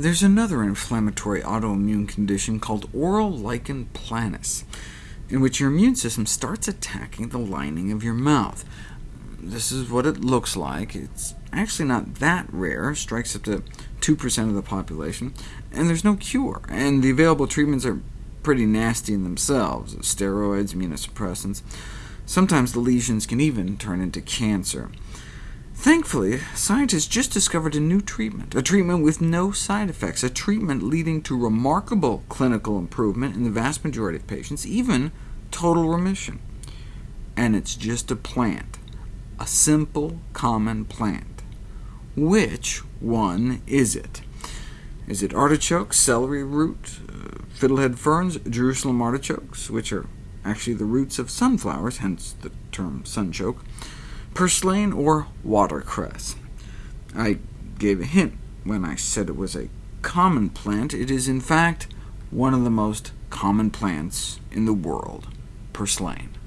There's another inflammatory autoimmune condition called oral lichen planus, in which your immune system starts attacking the lining of your mouth. This is what it looks like. It's actually not that rare, strikes up to 2% of the population, and there's no cure, and the available treatments are pretty nasty in themselves— steroids, immunosuppressants. Sometimes the lesions can even turn into cancer. Thankfully, scientists just discovered a new treatment, a treatment with no side effects, a treatment leading to remarkable clinical improvement in the vast majority of patients, even total remission. And it's just a plant, a simple, common plant. Which one is it? Is it artichoke, celery root, uh, fiddlehead ferns, Jerusalem artichokes, which are actually the roots of sunflowers, hence the term sunchoke, purslane, or watercress. I gave a hint when I said it was a common plant. It is in fact one of the most common plants in the world, purslane.